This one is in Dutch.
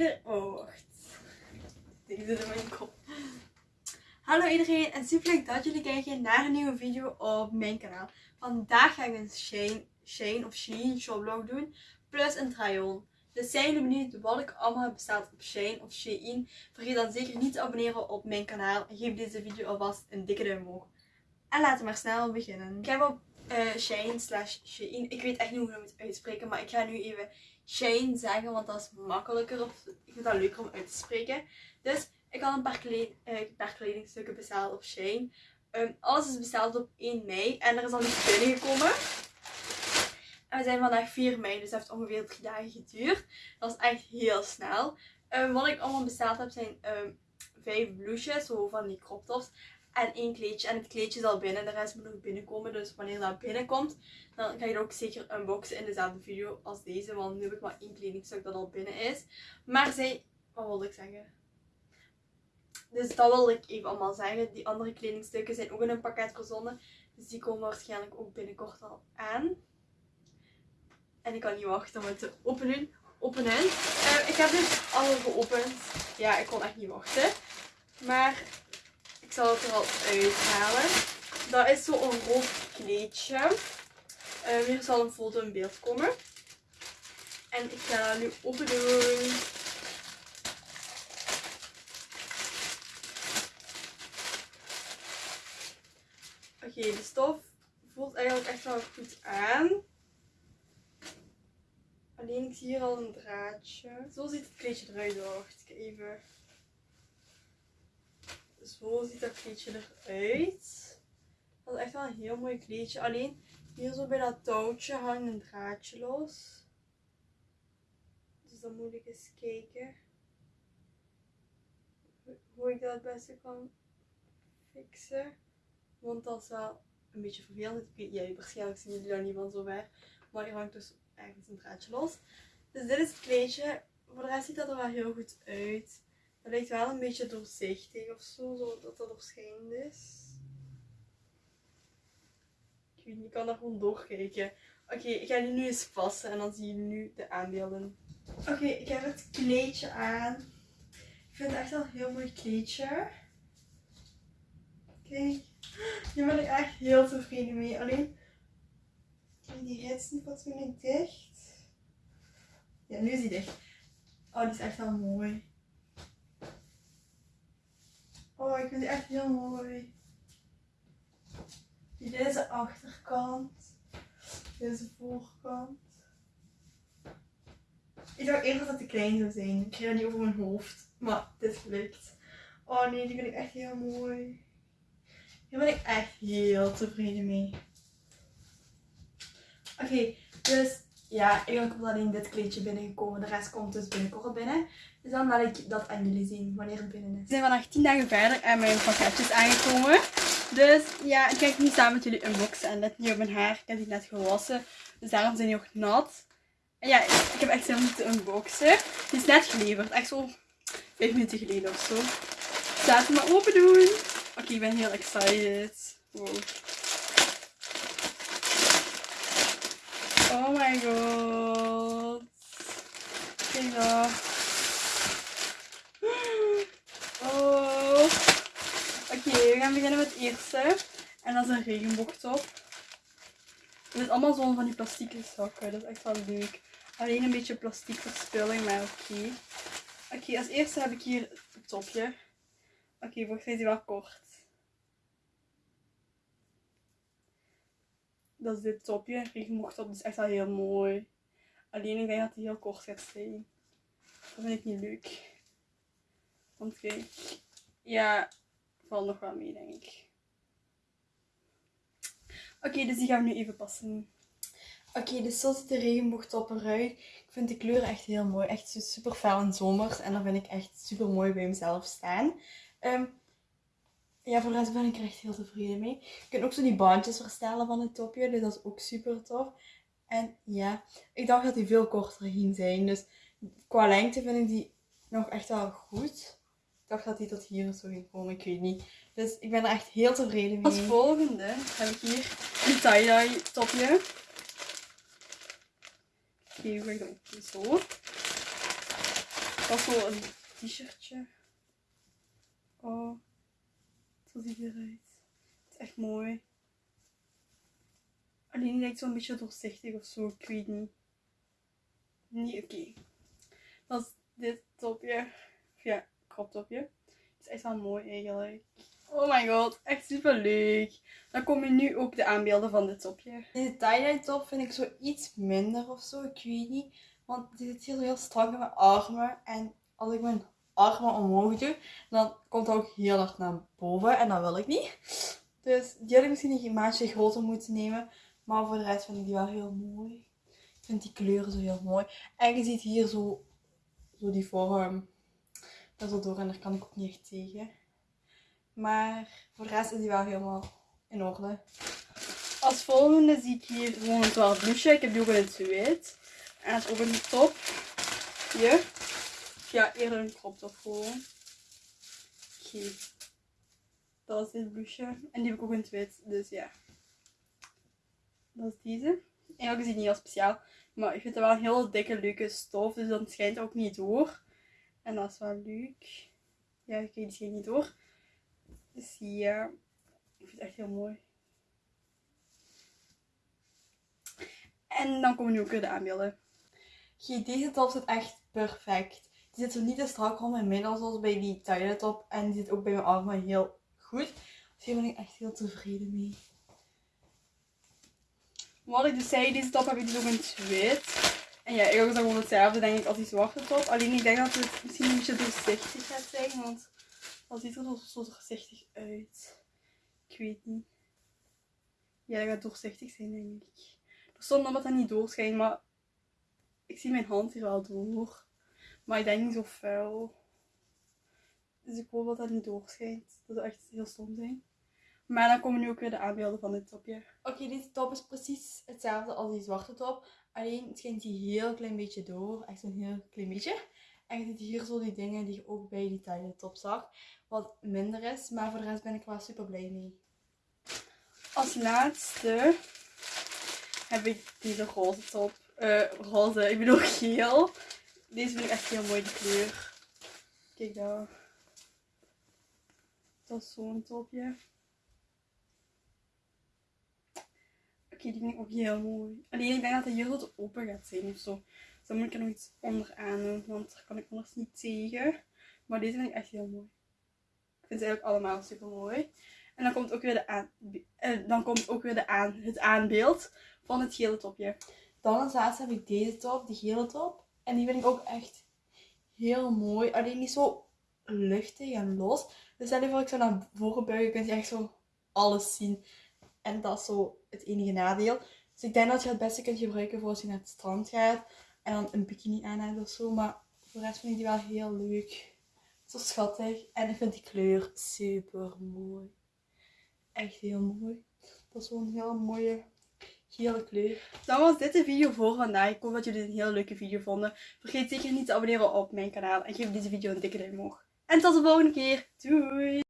Oh, wacht. Ik zit in mijn kop. Hallo iedereen en super leuk dat jullie kijken naar een nieuwe video op mijn kanaal. Vandaag ga ik een Shane, Shane of Shein shoplog doen. Plus een try-on. Dus zijn jullie benieuwd wat ik allemaal heb besteld op Shane of Shein? Vergeet dan zeker niet te abonneren op mijn kanaal. En geef deze video alvast een dikke duim omhoog. En laten we maar snel beginnen. Ik heb uh, Shane slash Shein. Ik weet echt niet hoe ik het uitspreken. Maar ik ga nu even Shane zeggen. Want dat is makkelijker. Of ik vind dat leuker om uit te spreken. Dus ik had een paar, paar kledingstukken besteld op Shane. Um, alles is besteld op 1 mei. En er is al iets binnengekomen. En we zijn vandaag 4 mei. Dus dat heeft ongeveer 3 dagen geduurd. Dat is echt heel snel. Um, wat ik allemaal besteld heb zijn um, 5 blouses. Zo van die crop tops en één kleedje. En het kleedje is al binnen, de rest moet nog binnenkomen. Dus wanneer dat binnenkomt, dan ga je ook zeker unboxen in dezelfde video als deze. Want nu heb ik maar één kledingstuk dat al binnen is. Maar zij, wat wilde ik zeggen? Dus dat wilde ik even allemaal zeggen. Die andere kledingstukken zijn ook in een pakket verzonden. Dus die komen waarschijnlijk ook binnenkort al aan. En ik kan niet wachten om het te openen. openen. Uh, ik heb dus alle geopend. Ja, ik kon echt niet wachten. Maar ik zal het er al uithalen. Dat is zo een rood kleedje. Uh, hier zal een foto in beeld komen. En ik ga nu open doen. Oké, de stof voelt eigenlijk echt wel goed aan. Alleen ik zie hier al een draadje. Zo ziet het kleedje eruit. Wacht, even zo ziet dat kleedje eruit. Dat is echt wel een heel mooi kleedje. Alleen hier zo bij dat touwtje hangt een draadje los. Dus dan moet ik eens kijken hoe ik dat het beste kan fixen. Want dat is wel een beetje vervelend. Ja, waarschijnlijk zien jullie daar niet van zo ver. Maar hier hangt dus ergens een draadje los. Dus dit is het kleedje. Voor de rest ziet dat er wel heel goed uit. Het lijkt wel een beetje doorzichtig of zo, zodat dat doorschijnend is. Ik weet niet, ik kan daar gewoon doorkijken. Oké, ik ga die nu eens passen en dan zie je nu de aanbeelden. Oké, ik heb het kleedje aan. Ik vind het echt wel een heel mooi kleedje. Kijk, hier ben ik echt heel tevreden mee. Alleen, die rits niet fatsoenlijk dicht. Ja, nu is die dicht. Oh, die is echt wel mooi. Oh, ik vind die echt heel mooi. Dit is de achterkant. Dit is de voorkant. Ik dacht eerst dat het te klein zou zijn. Ik kreeg die over mijn hoofd. Maar dit lukt. Oh nee, die vind ik echt heel mooi. Hier ben ik echt heel tevreden mee. Oké, dus ja, eigenlijk is alleen dit kleedje binnengekomen. De rest komt dus binnenkort binnen. Dus dan laat ik dat aan jullie zien wanneer het binnen is. We zijn vandaag 10 dagen verder en mijn pakketje is aangekomen. Dus ja, ik ga nu samen met jullie unboxen. En let niet op mijn haar. Ik heb die net gewassen. Dus daarom zijn die nog nat. En ja, ik heb echt zin om te unboxen. Die is net geleverd. Echt zo 5 minuten geleden of zo. Dus laten we maar open doen. Oké, ik ben heel excited. Wow. Oh my god. Kijk. Oh. Oké, we gaan beginnen met het eerste. En dat is een regenboogtop. Het is allemaal zo van die plastieke zakken. Dat is echt wel leuk. Alleen een beetje plastiek verspilling, maar oké. Oké, als eerste heb ik hier het topje. Oké, volgens mij is die wel kort. Dat is dit topje. Regenboogtop. Is echt wel heel mooi. Alleen ik denk dat hij heel kort gaat zijn. Dat vind ik niet leuk. Want kijk. Ja, valt nog wel mee denk ik. Oké, dus die gaan we nu even passen. Oké, dus zo ziet de regenboogtop eruit. Ik vind de kleur echt heel mooi. Echt super fel en zomers. En dat vind ik echt super mooi bij mezelf staan. Um, ja, voor de rest ben ik er echt heel tevreden mee. Je kunt ook zo die bandjes verstellen van het topje. Dus dat is ook super tof. En ja, ik dacht dat die veel korter ging zijn. Dus qua lengte vind ik die nog echt wel goed. Ik dacht dat die tot hier zo ging komen. Ik weet niet. Dus ik ben er echt heel tevreden mee. Als volgende heb ik hier een tie-dye topje. Oké, okay, zo. Dat is zo een t-shirtje. Oh, zo ziet het eruit. Het is echt mooi. Alleen die lijkt zo'n beetje doorzichtig of zo, ik weet niet. Niet oké. Dat is dit topje. Ja, crop topje. Het is echt wel mooi eigenlijk. Oh my god, echt super leuk. Dan komen nu ook de aanbeelden van dit topje. Deze tie-dye top vind ik zo iets minder of zo, ik weet niet. Want die zit hier heel strak in mijn armen. En als ik mijn armen omhoog doe, dan komt het ook heel hard naar boven. En dat wil ik niet. Dus die had ik misschien een maatje groter moeten nemen. Maar voor de rest vind ik die wel heel mooi. Ik vind die kleuren zo heel mooi. En je ziet hier zo, zo die vorm. Dat is door en daar kan ik ook niet echt tegen. Maar voor de rest is die wel helemaal in orde. Als volgende zie ik hier gewoon een 12 blouseje. Ik heb die ook in het wit. En het is ook een top. Hier. Ja, eerder een crop top gewoon. Dat is dit blouseje. En die heb ik ook in het wit. Dus ja. Dat is deze. Eigenlijk is die niet heel speciaal. Maar ik vind het wel een heel dikke, leuke stof. Dus dan schijnt ook niet door. En dat is wel leuk. Ja, ik die schijnt niet door. Dus ja. Ik vind het echt heel mooi. En dan komen nu ook weer de aanbeelden. deze top zit echt perfect. Die zit zo niet te strak rond mijn middel zoals bij die tie top. En die zit ook bij mijn armen heel goed. Dus hier ben ik echt heel tevreden mee. Wat ik dus zei, deze top heb ik dus ook in het wit. En ja, eigenlijk is dat gewoon hetzelfde denk ik als die zwarte top. Alleen ik denk dat het misschien een beetje doorzichtig gaat zijn. Want dat ziet er zo, doorzichtig uit. Ik weet niet. Ja, dat gaat doorzichtig zijn denk ik. Er stond dat dat niet doorschijnt, maar ik zie mijn hand hier wel door. Maar ik denk niet zo vuil. Dus ik hoop dat dat niet doorschijnt. Dat zou echt heel stom zijn. Maar dan komen nu ook weer de aanbeelden van dit topje. Oké, deze top is precies hetzelfde als die zwarte top. Alleen schijnt hij heel klein beetje door. Echt een heel klein beetje. En je ziet hier zo die dingen die je ook bij die taille top zag. Wat minder is. Maar voor de rest ben ik wel super blij mee. Als laatste heb ik deze roze top. Uh, roze, ik bedoel geel. Deze vind ik echt heel mooi, de kleur. Kijk daar. Dat is zo'n topje. Oké, die vind ik ook heel mooi. Alleen ik denk dat hij hier wat open gaat zijn of zo. Dus dan moet ik er nog iets onder aan doen, want daar kan ik anders niet tegen. Maar deze vind ik echt heel mooi. Ik vind ze eigenlijk allemaal super mooi. En dan komt ook weer, de aan, eh, dan komt ook weer de aan, het aanbeeld van het gele topje. Dan als laatste heb ik deze top, die gele top. En die vind ik ook echt heel mooi. Alleen niet zo luchtig en los. Dus je voor ik zo naar voren buigen, kun je echt zo alles zien. En dat is zo het enige nadeel. Dus ik denk dat je het beste kunt gebruiken voor als je naar het strand gaat. En dan een bikini aan hebt of zo. Maar voor de rest vind ik die wel heel leuk. Zo schattig. En ik vind die kleur super mooi. Echt heel mooi. Dat is zo'n heel mooie gele kleur. Dan was dit de video voor vandaag. Ik hoop dat jullie het een heel leuke video vonden. Vergeet zeker niet te abonneren op mijn kanaal. En geef deze video een dikke duim omhoog. En tot de volgende keer. Doei!